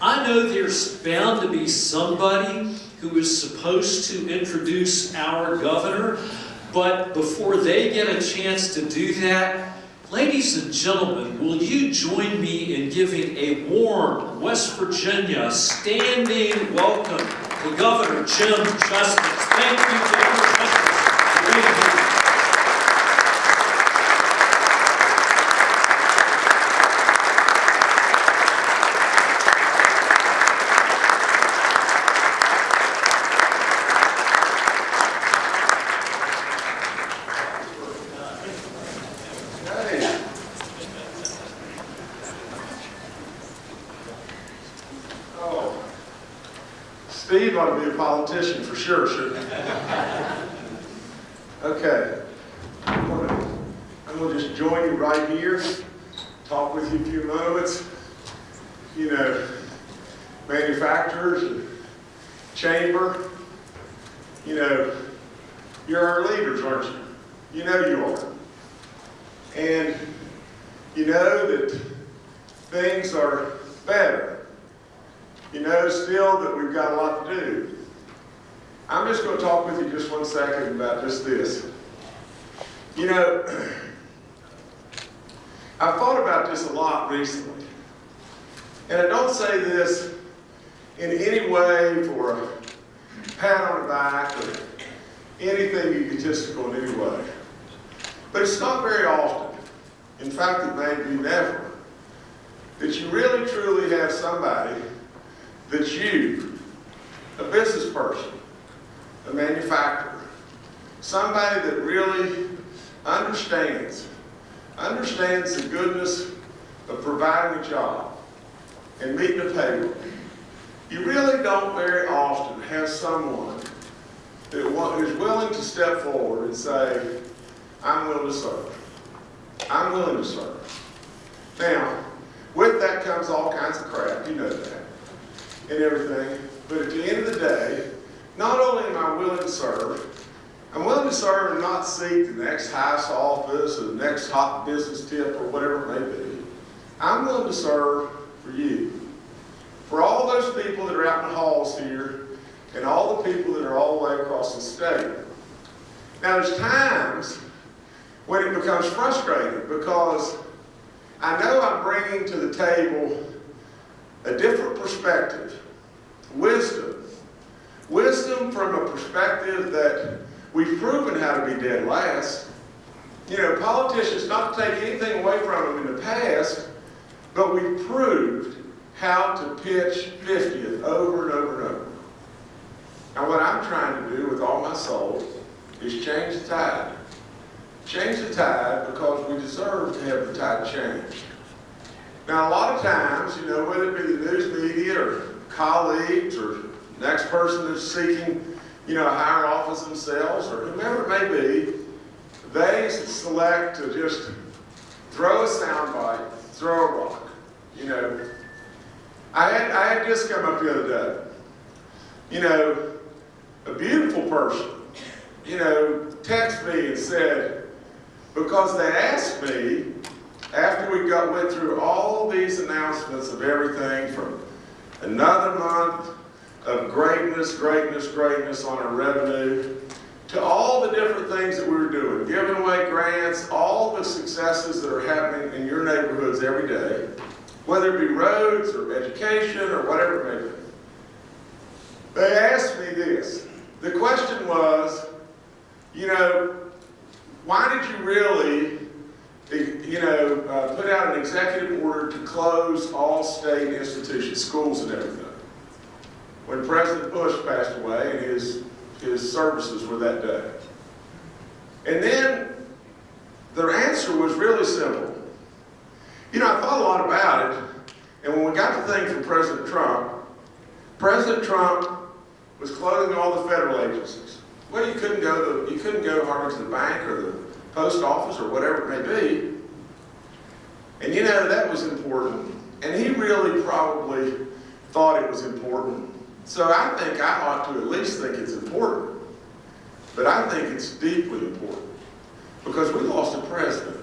I know there's bound to be somebody who is supposed to introduce our governor, but before they get a chance to do that, ladies and gentlemen, will you join me in giving a warm West Virginia standing welcome to Governor Jim Justice. Thank you, Governor Justice, for being here. Hey. Oh. Steve ought to be a politician for sure, shouldn't? Okay. I'm gonna I'm gonna just join you right here, talk with you a few moments. You know, manufacturers, and chamber, you know, you're our leaders, aren't you? You know you are. And you know that things are better. You know still that we've got a lot to do. I'm just going to talk with you just one second about just this. You know, I've thought about this a lot recently. And I don't say this in any way for a pat on the back or anything egotistical in any way. But it's not very often, in fact it may be never, that you really truly have somebody that you, a business person, a manufacturer, somebody that really understands, understands the goodness of providing a job and meeting a payroll. You really don't very often have someone who's willing to step forward and say, I'm willing to serve. I'm willing to serve. Now, with that comes all kinds of crap, you know that, and everything. But at the end of the day, not only am I willing to serve, I'm willing to serve and not seek the next highest office or the next hot business tip or whatever it may be. I'm willing to serve for you. For all those people that are out in the halls here and all the people that are all the way across the state. Now, there's times when it becomes frustrating because I know I'm bringing to the table a different perspective, wisdom. Wisdom from a perspective that we've proven how to be dead last. You know, politicians, not to take anything away from them in the past, but we've proved how to pitch 50th over and over and over. Now, what I'm trying to do with all my soul is change the tide. Change the tide because we deserve to have the tide changed. Now, a lot of times, you know, whether it be the news media or colleagues or next person that's seeking, you know, a higher office themselves or whomever it may be, they select to just throw a soundbite, throw a rock. You know, I had, I had this come up the other day. You know, a beautiful person, you know, texted me and said, because they asked me, after we got, went through all these announcements of everything from another month of greatness, greatness, greatness on our revenue, to all the different things that we were doing, giving away grants, all the successes that are happening in your neighborhoods every day, whether it be roads or education or whatever it may be. They asked me this. The question was, you know, why did you really, you know, uh, put out an executive order to close all state institutions, schools and everything? When President Bush passed away and his, his services were that day. And then their answer was really simple. You know, I thought a lot about it, and when we got the thing from President Trump, President Trump was closing all the federal agencies. Well, you couldn't go to you couldn't go hardly to the bank or the post office or whatever it may be. And you know that was important. And he really probably thought it was important. So I think I ought to at least think it's important. But I think it's deeply important. Because we lost a president.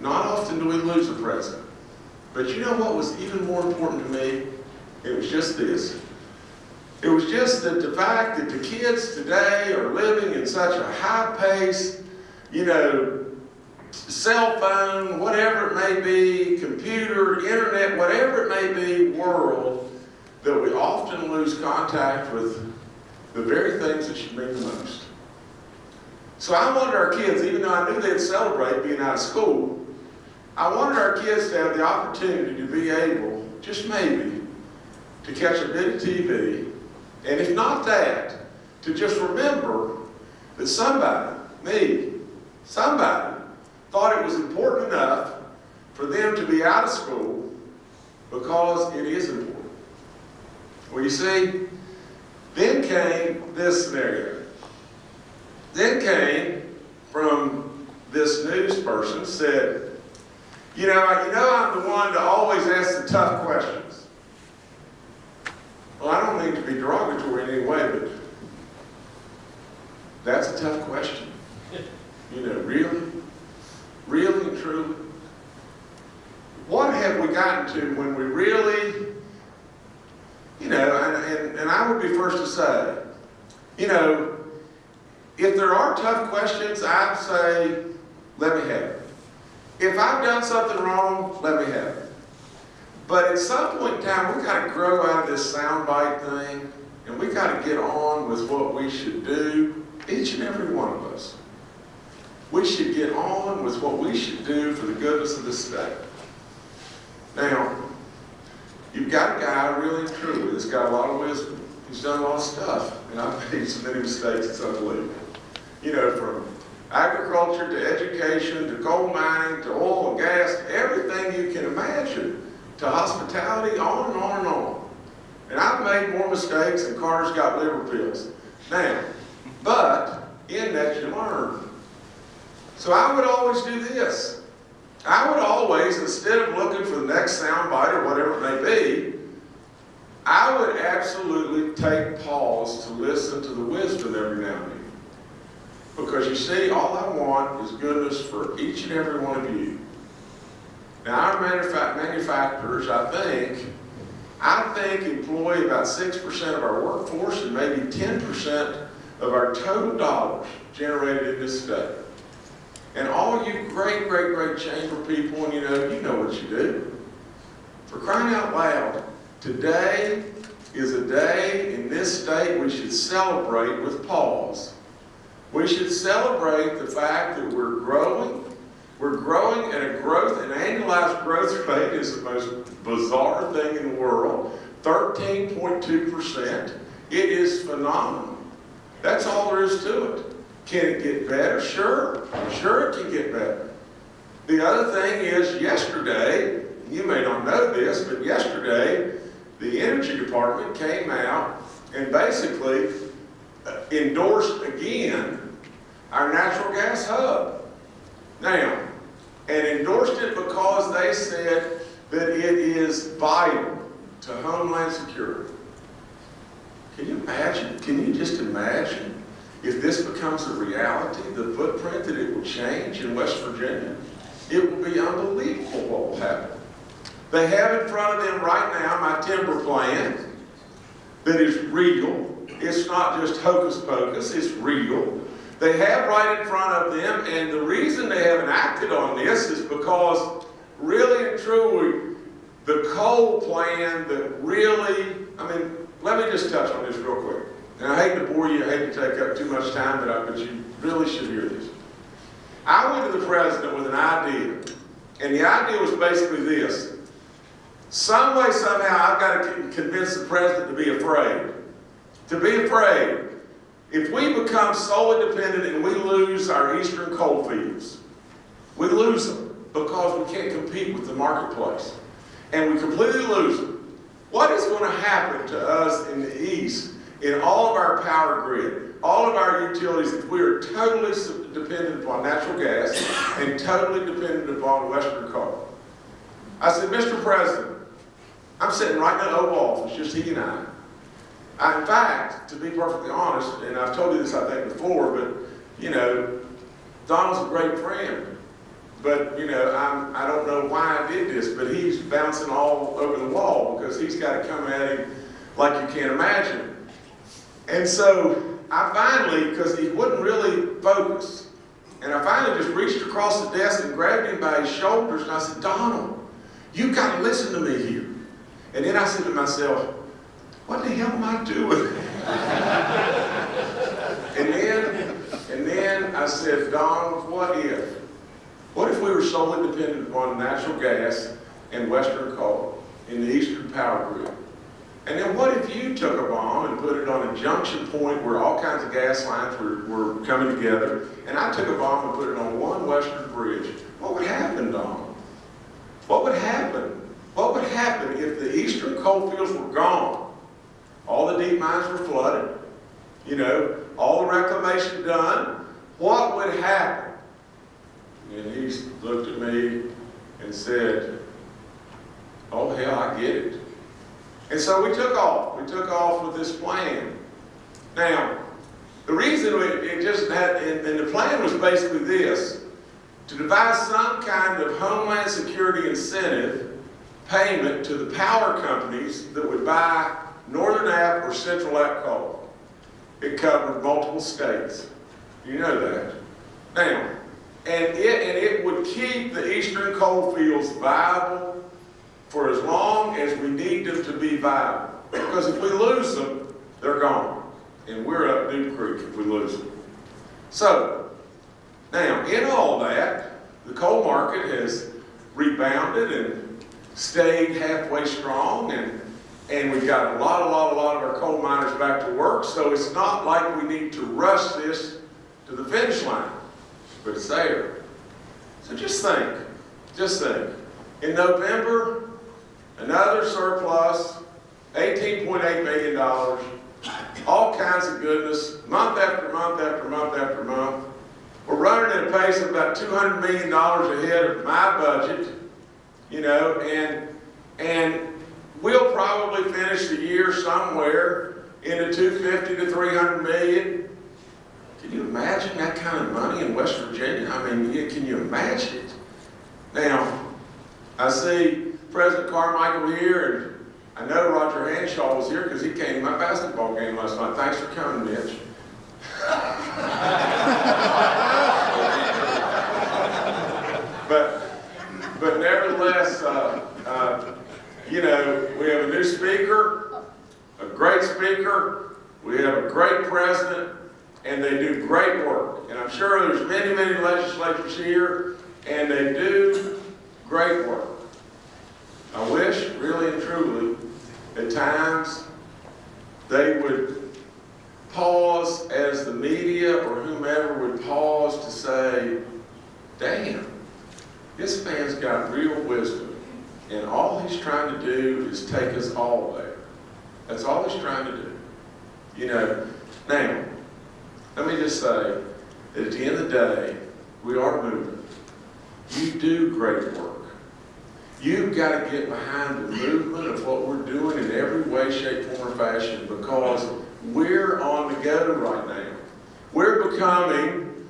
Not often do we lose a president. But you know what was even more important to me? It was just this. It was just that the fact that the kids today are living in such a high pace, you know, cell phone, whatever it may be, computer, internet, whatever it may be, world, that we often lose contact with the very things that should mean the most. So I wanted our kids, even though I knew they'd celebrate being out of school, I wanted our kids to have the opportunity to be able, just maybe, to catch a bit of TV, and if not that, to just remember that somebody, me, somebody, thought it was important enough for them to be out of school because it is important. Well, you see, then came this scenario. Then came from this news person said, you know, you know I'm the one to always ask the tough questions. Well, I don't mean to be derogatory in any way, but that's a tough question. You know, really? Really and truly? What have we gotten to when we really, you know, and, and, and I would be first to say, you know, if there are tough questions, I'd say, let me have it. If I've done something wrong, let me have it. But at some point in time, we've got to grow out of this soundbite thing, and we've got to get on with what we should do, each and every one of us. We should get on with what we should do for the goodness of the state. Now, you've got a guy really and truly that's got a lot of wisdom. He's done a lot of stuff, and I've made so many mistakes, it's unbelievable. You know, from agriculture to education to coal mining to oil and gas, everything you can imagine, to hospitality, on and on and on. And I've made more mistakes than Carter's got liver pills. Now, but in that you learn. So I would always do this. I would always, instead of looking for the next soundbite or whatever it may be, I would absolutely take pause to listen to the wisdom every now and then. Because you see, all I want is goodness for each and every one of you. Now, our manufa manufacturers, I think, I think employ about 6% of our workforce and maybe 10% of our total dollars generated in this state. And all you great, great, great chamber people, and you know, you know what you do. For crying out loud, today is a day in this state we should celebrate with pause. We should celebrate the fact that we're growing. We're growing at a growth, an annualized growth rate is the most bizarre thing in the world. 13.2%. It is phenomenal. That's all there is to it. Can it get better? Sure. Sure it can get better. The other thing is yesterday, you may not know this, but yesterday, the Energy Department came out and basically uh, endorsed again our natural gas hub. Now, and endorsed it because they said that it is vital to Homeland Security. Can you imagine? Can you just imagine if this becomes a reality, the footprint that it will change in West Virginia? It will be unbelievable what will happen. They have in front of them right now my timber plan that is real. It's not just hocus pocus, it's real. They have right in front of them, and the reason they haven't acted on this is because really and truly, the coal plan that really, I mean, let me just touch on this real quick. And I hate to bore you, I hate to take up too much time, but, I, but you really should hear this. I went to the president with an idea, and the idea was basically this. Some way, somehow, I've got to convince the president to be afraid. To be afraid. If we become solely dependent and we lose our eastern coal fields, we lose them because we can't compete with the marketplace. And we completely lose them. What is going to happen to us in the east in all of our power grid, all of our utilities, we are totally dependent upon natural gas and totally dependent upon Western coal? I said, Mr. President, I'm sitting right in the Oval Office, just he and I. I. In fact, to be perfectly honest, and I've told you this I think before, but you know, Donald's a great friend. but, you know, I'm, I don't know why I did this, but he's bouncing all over the wall because he's got to come at him like you can't imagine. And so I finally, because he wouldn't really focus, and I finally just reached across the desk and grabbed him by his shoulders and I said, Donald, you got to listen to me here. And then I said to myself, what the hell am I doing? and then, and then I said, Donald, what if? What if we were solely dependent upon natural gas and Western coal in the Eastern Power Grid? And then what if you took a bomb and put it on a junction point where all kinds of gas lines were, were coming together, and I took a bomb and put it on one Western bridge? What would happen, Don? What would happen? What would happen if the eastern coal fields were gone? All the deep mines were flooded, you know, all the reclamation done. What would happen? And he looked at me and said, oh hell, I get it. And so we took off. We took off with this plan. Now, the reason we, it just had, and, and the plan was basically this, to devise some kind of homeland security incentive payment to the power companies that would buy Northern App or Central App coal. It covered multiple states. You know that. Now, and it, and it would keep the eastern coal fields viable for as long as we need them to be viable. Because if we lose them, they're gone. And we're up Duke Creek if we lose them. So, now, in all that, the coal market has rebounded and stayed halfway strong, and, and we've got a lot, a lot, a lot of our coal miners back to work, so it's not like we need to rush this to the finish line, but it's there. So just think, just think. In November, another surplus, $18.8 million, all kinds of goodness, month after month after month after month. We're running at a pace of about $200 million ahead of my budget, you know, and, and we'll probably finish the year somewhere in the 250 to 300 million. Can you imagine that kind of money in West Virginia? I mean, can you imagine it? Now, I see President Carmichael here, and I know Roger Hanshaw was here because he came to my basketball game last night. Thanks for coming, Mitch. but, but nevertheless, uh, uh, you know, we have a new speaker, a great speaker, we have a great president, and they do great work. And I'm sure there's many, many legislators here, and they do great work. I wish, really and truly, at times, they would pause as the media or whomever would pause to say, damn, this man's got real wisdom, and all he's trying to do is take us all there. That's all he's trying to do. You know, now, let me just say that at the end of the day, we are moving. You do great work. You've got to get behind the movement of what we're doing in every way, shape, form, or fashion because we're on the go right now. We're becoming,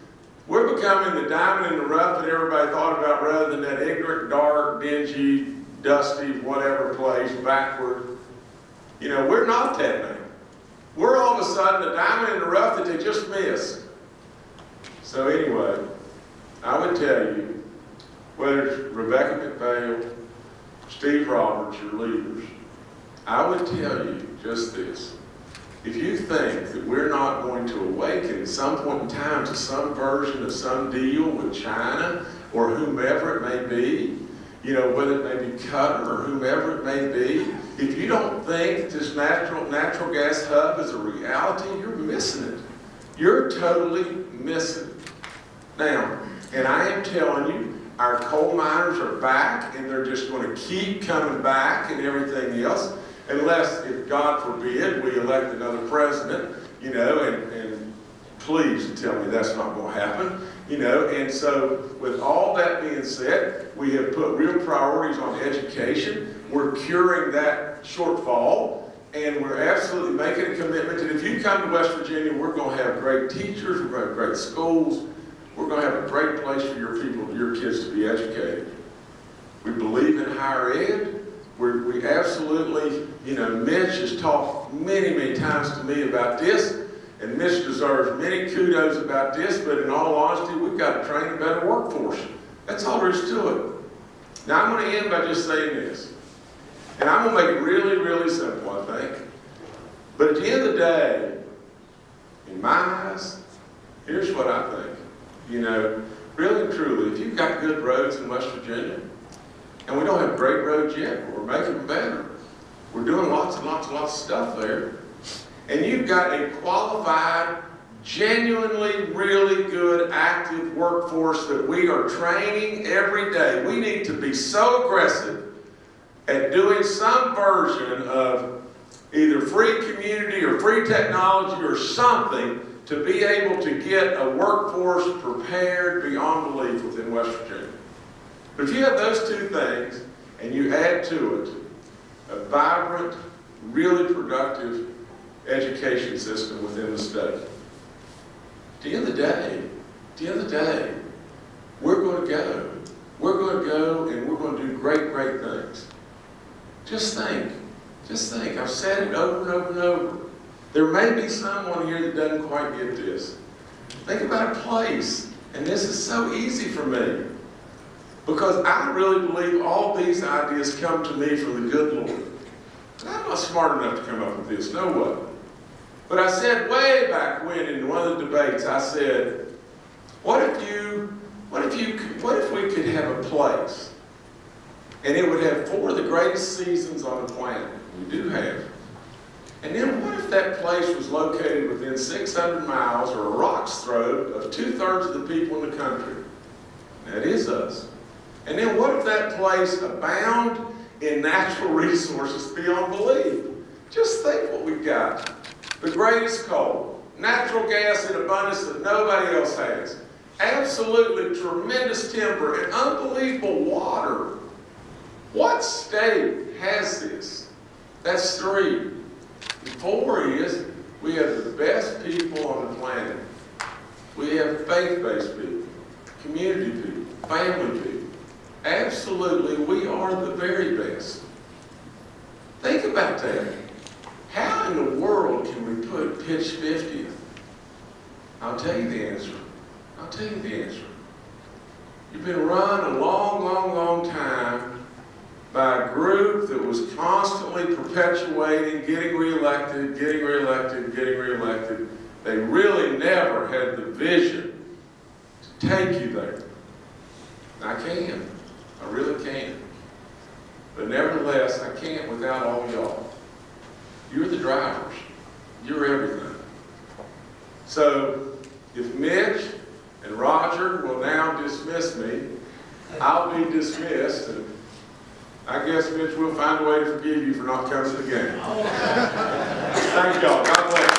we're becoming the diamond in the rough that everybody thought about rather than that ignorant, dark, dingy, dusty, whatever place backward. You know, we're not that now. We're all of a sudden the diamond in the rough that they just missed. So anyway, I would tell you, whether it's Rebecca McPhail, Steve Roberts, your leaders, I would tell you just this. If you think that we're not going to awaken at some point in time to some version of some deal with China or whomever it may be, you know, whether it may be Qatar or whomever it may be, if you don't think this natural, natural gas hub is a reality, you're missing it. You're totally missing it. Now, and I am telling you, our coal miners are back and they're just going to keep coming back and everything else unless, if God forbid, we elect another president, you know, and, and please tell me that's not going to happen, you know, and so with all that being said, we have put real priorities on education. We're curing that shortfall, and we're absolutely making a commitment that if you come to West Virginia, we're going to have great teachers, we're going to have great schools, we're gonna have a great place for your people, your kids to be educated. We believe in higher ed. We, we absolutely, you know, Mitch has talked many, many times to me about this, and Mitch deserves many kudos about this, but in all honesty, we've got to train a better workforce. That's all there is to it. Now, I'm gonna end by just saying this, and I'm gonna make it really, really simple, I think. But at the end of the day, in my eyes, here's what I think. You know, really and truly, if you've got good roads in West Virginia, and we don't have great roads yet, but we're making them better. We're doing lots and lots and lots of stuff there. And you've got a qualified, genuinely, really good, active workforce that we are training every day. We need to be so aggressive at doing some version of either free community or free technology or something to be able to get a workforce prepared beyond belief within West Virginia. But if you have those two things and you add to it a vibrant, really productive education system within the state, at the end of the day, at the end of the day, we're going to go. We're going to go and we're going to do great, great things. Just think, just think. I've said it over and over and over. There may be someone here that doesn't quite get this. Think about a place, and this is so easy for me. Because I really believe all these ideas come to me from the good Lord. And I'm not smart enough to come up with this, no way. But I said way back when in one of the debates, I said, what if you, what if you, what if we could have a place and it would have four of the greatest seasons on the planet? We do have. And then what if that place was located within 600 miles or a rock's throw of two-thirds of the people in the country? That is us. And then what if that place abound in natural resources beyond belief? Just think what we've got. The greatest coal, natural gas in abundance that nobody else has, absolutely tremendous timber, and unbelievable water. What state has this? That's three. Four is we have the best people on the planet. We have faith-based people, community people, family people. Absolutely, we are the very best. Think about that. How in the world can we put pitch 50th? I'll tell you the answer. I'll tell you the answer. You've been run a long, long, long time by a group that was constantly perpetuating, getting reelected, getting reelected, getting reelected. They really never had the vision to take you there. I can. I really can. But nevertheless, I can't without all y'all. You're the drivers. You're everything. So, if Mitch and Roger will now dismiss me, I'll be dismissed, I guess, Mitch, we'll find a way to forgive you for not coming to the game. Thank y'all. God bless.